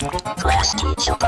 Class teacher.